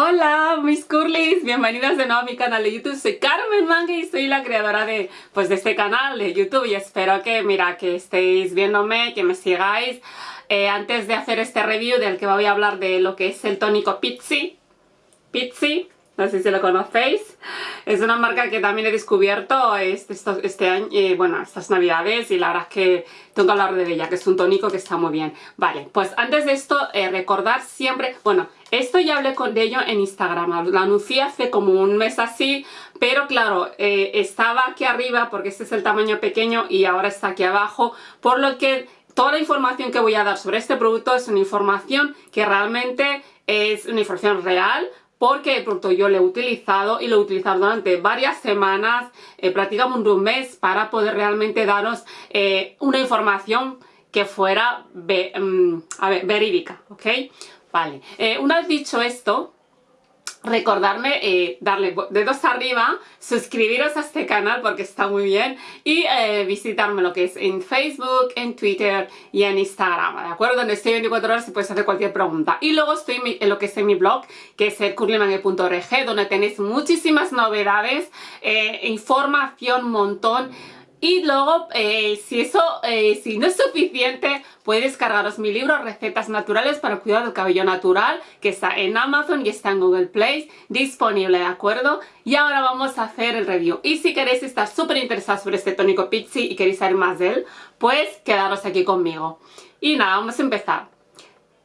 Hola mis curlis, bienvenidos de nuevo a mi canal de YouTube, soy Carmen Mangue y soy la creadora de, pues, de este canal de YouTube y espero que, mira, que estéis viéndome, que me sigáis. Eh, antes de hacer este review del que voy a hablar de lo que es el tónico Pizzi, Pizzi, no sé si lo conocéis. Es una marca que también he descubierto este, este año, eh, bueno, estas navidades y la verdad es que tengo que hablar de ella, que es un tónico que está muy bien. Vale, pues antes de esto, eh, recordar siempre, bueno, esto ya hablé con, de ello en Instagram, lo anuncié hace como un mes así, pero claro, eh, estaba aquí arriba porque este es el tamaño pequeño y ahora está aquí abajo, por lo que toda la información que voy a dar sobre este producto es una información que realmente es una información real, porque el producto yo lo he utilizado y lo he utilizado durante varias semanas, eh, prácticamente un mes, para poder realmente daros eh, una información que fuera mm, verídica, ¿ok? Vale, eh, una vez dicho esto, recordarme eh, darle dedos arriba, suscribiros a este canal porque está muy bien y eh, visitarme lo que es en Facebook, en Twitter y en Instagram, ¿de acuerdo? Donde estoy 24 horas y puedes hacer cualquier pregunta. Y luego estoy en, lo que es en mi blog, que es el curlymangue.org, donde tenéis muchísimas novedades, eh, información, montón y luego, eh, si eso eh, si no es suficiente, puedes descargaros mi libro Recetas Naturales para el Cuidado del Cabello Natural, que está en Amazon y está en Google Play, disponible, ¿de acuerdo? Y ahora vamos a hacer el review. Y si queréis estar súper interesados sobre este tónico Pixie y queréis saber más de él, pues quedaros aquí conmigo. Y nada, vamos a empezar.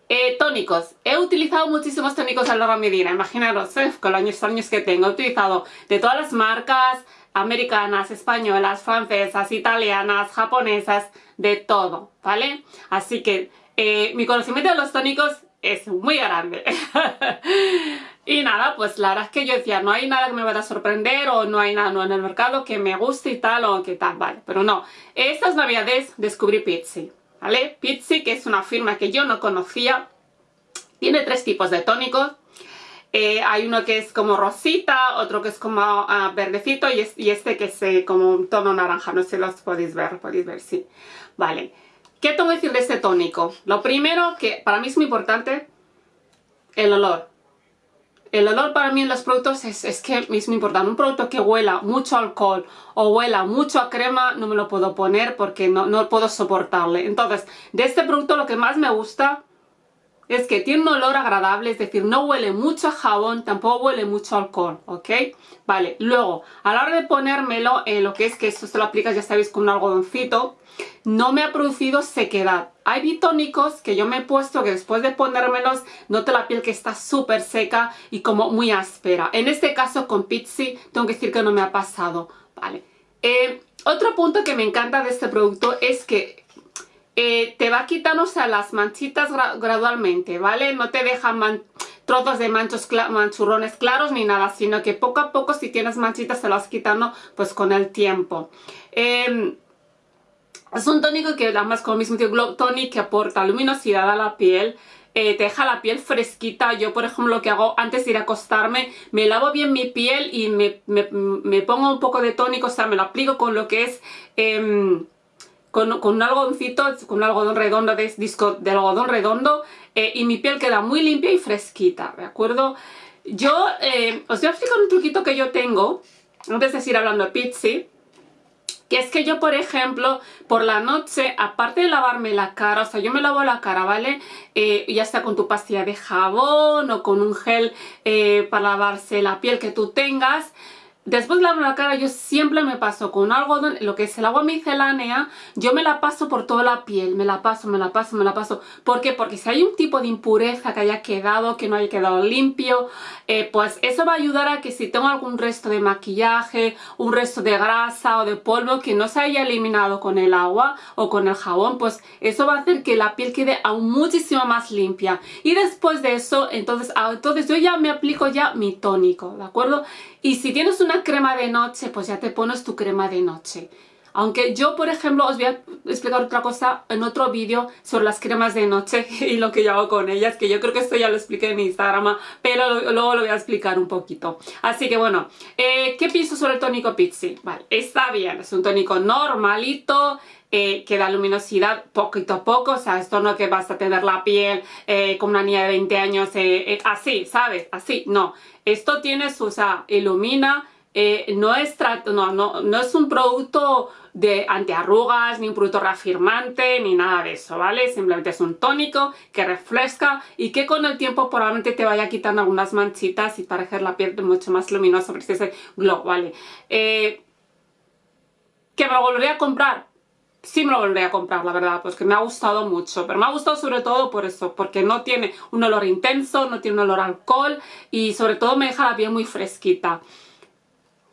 Eh, tónicos. He utilizado muchísimos tónicos a lo largo de mi. Imaginaros, con los años que tengo. He utilizado de todas las marcas, americanas, españolas, francesas, italianas, japonesas, de todo, ¿vale? Así que eh, mi conocimiento de los tónicos es muy grande. y nada, pues la verdad es que yo decía, no hay nada que me vaya a sorprender o no hay nada en el mercado que me guste y tal o que tal, vale. Pero no, estas navidades descubrí Pizzi, ¿vale? Pizzi, que es una firma que yo no conocía, tiene tres tipos de tónicos eh, hay uno que es como rosita, otro que es como ah, verdecito y, este que es eh, como un tono naranja. No sé si los podéis ver, podéis ver, sí. Vale. ¿Qué tengo que decir de este tónico? Lo primero que para mí es muy importante, el olor. El olor para mí en los productos es, que es muy importante. Un producto que huela mucho alcohol o huela mucho a crema no me lo puedo poner porque no, no puedo soportarle. Entonces, de este producto lo que más me gusta es que tiene un olor agradable, es decir, no huele mucho a jabón, tampoco huele mucho alcohol, ¿ok? Vale, luego, a la hora de ponérmelo, eh, lo que es que esto se lo aplicas, ya sabéis, con un algodoncito, no me ha producido sequedad. Hay bitónicos que yo me he puesto que después de ponérmelos noto la piel que está súper seca y como muy áspera. En este caso con Pizzi tengo que decir que no me ha pasado, ¿vale? Eh, otro punto que me encanta de este producto es que eh, te va quitando o las manchitas gradualmente, ¿vale? No te dejan trozos de manchos manchurrones claros ni nada, sino que poco a poco si tienes manchitas se las quitando pues con el tiempo. Em, es un tónico que además con el mismo tipo Glow Tonic que aporta luminosidad a la piel, eh, te deja la piel fresquita. Yo, por ejemplo, lo que hago antes de ir a acostarme, me lavo bien mi piel y me, pongo un poco de tónico, o sea, me lo aplico con lo que es... Em, con, un algodoncito, con un algodón redondo de disco de algodón redondo eh, y mi piel queda muy limpia y fresquita, ¿de acuerdo? Yo eh, os voy a explicar un truquito que yo tengo, antes de seguir hablando de Pizzi, que es que yo, por ejemplo, por la noche, aparte de lavarme la cara, o sea, yo me lavo la cara, ¿vale? Eh, ya sea con tu pastilla de jabón o con un gel para lavarse la piel que tú tengas, Después de lavar la cara yo siempre me paso con algodón, lo que es el agua micelánea, yo me la paso por toda la piel, me la paso, me la paso, me la paso. ¿Por qué? Porque si hay un tipo de impureza que haya quedado, que no haya quedado limpio, eh, pues eso va a ayudar a que si tengo algún resto de maquillaje, un resto de grasa o de polvo que no se haya eliminado con el agua o con el jabón, pues eso va a hacer que la piel quede aún muchísimo más limpia. Y después de eso, entonces, ah, entonces yo ya me aplico ya mi tónico, ¿de acuerdo? Y si tienes una crema de noche, pues ya te pones tu crema de noche. Aunque yo, por ejemplo, os voy a explicar otra cosa en otro vídeo sobre las cremas de noche y lo que yo hago con ellas, que yo creo que esto ya lo expliqué en Instagram, pero luego lo voy a explicar un poquito. Así que bueno, eh, ¿qué pienso sobre el tónico Pixie? Vale, está bien, es un tónico normalito, eh, que da luminosidad poquito a poco, o sea, esto no que vas a tener la piel eh, como una niña de 20 años así, ¿sabes? Así, no. Esto tiene su, o ilumina, no, es no, es un producto de antiarrugas, ni un producto reafirmante, ni nada de eso, ¿vale? Simplemente es un tónico que refresca y que con el tiempo probablemente te vaya quitando algunas manchitas y para la piel mucho más luminosa, porque ese glow, ¿vale? Eh, ¿Que me lo volveré a comprar? sí me lo volveré a comprar, la verdad, pues que me ha gustado mucho, pero me ha gustado sobre todo por eso, porque no tiene un olor intenso, no tiene un olor alcohol y sobre todo me deja la piel muy fresquita.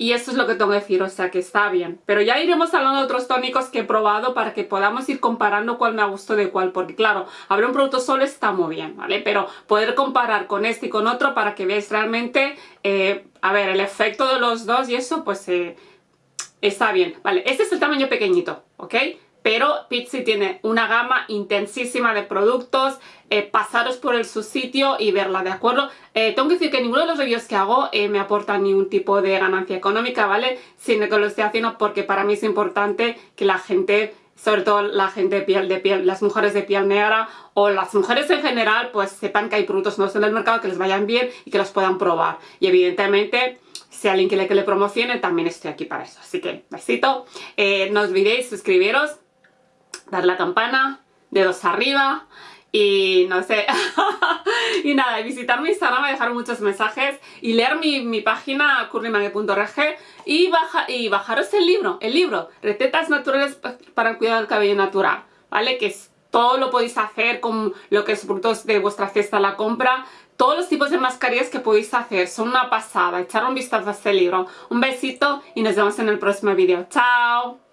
Y eso es lo que tengo que decir, o sea que está bien. Pero ya iremos hablando de otros tónicos que he probado para que podamos ir comparando cuál me ha gustado de cuál. Porque claro, abrir un producto solo está muy bien, ¿vale? Pero poder comparar con este y con otro para que veáis realmente, eh, a ver, el efecto de los dos y eso, pues eh, está bien. Vale, este es el tamaño pequeñito, ¿ok? Pero Pizzi tiene una gama intensísima de productos, eh, pasaros por el su sitio y verla, ¿de acuerdo? Eh, tengo que decir que ninguno de los reviews que hago eh, me aporta ningún tipo de ganancia económica, ¿vale? Sino que lo estoy haciendo porque para mí es importante que la gente, sobre todo la gente de piel de piel, las mujeres de piel negra o las mujeres en general, pues sepan que hay productos nuevos en el mercado que les vayan bien y que los puedan probar. Y evidentemente si alguien quiere que le promocione, también estoy aquí para eso. Así que, besito. no olvidéis suscribiros, dar la campana, dedos arriba y no sé, y nada, visitar mi Instagram, dejar muchos mensajes y leer mi, mi página curlymangue.org y, baja, y bajaros el libro, el libro, recetas naturales para el cuidado del cabello natural, ¿vale? Que es, todo lo podéis hacer con lo que es productos de vuestra fiesta a la compra, todos los tipos de mascarillas que podéis hacer, son una pasada, echar un vistazo a este libro. Un besito y nos vemos en el próximo vídeo. ¡Chao!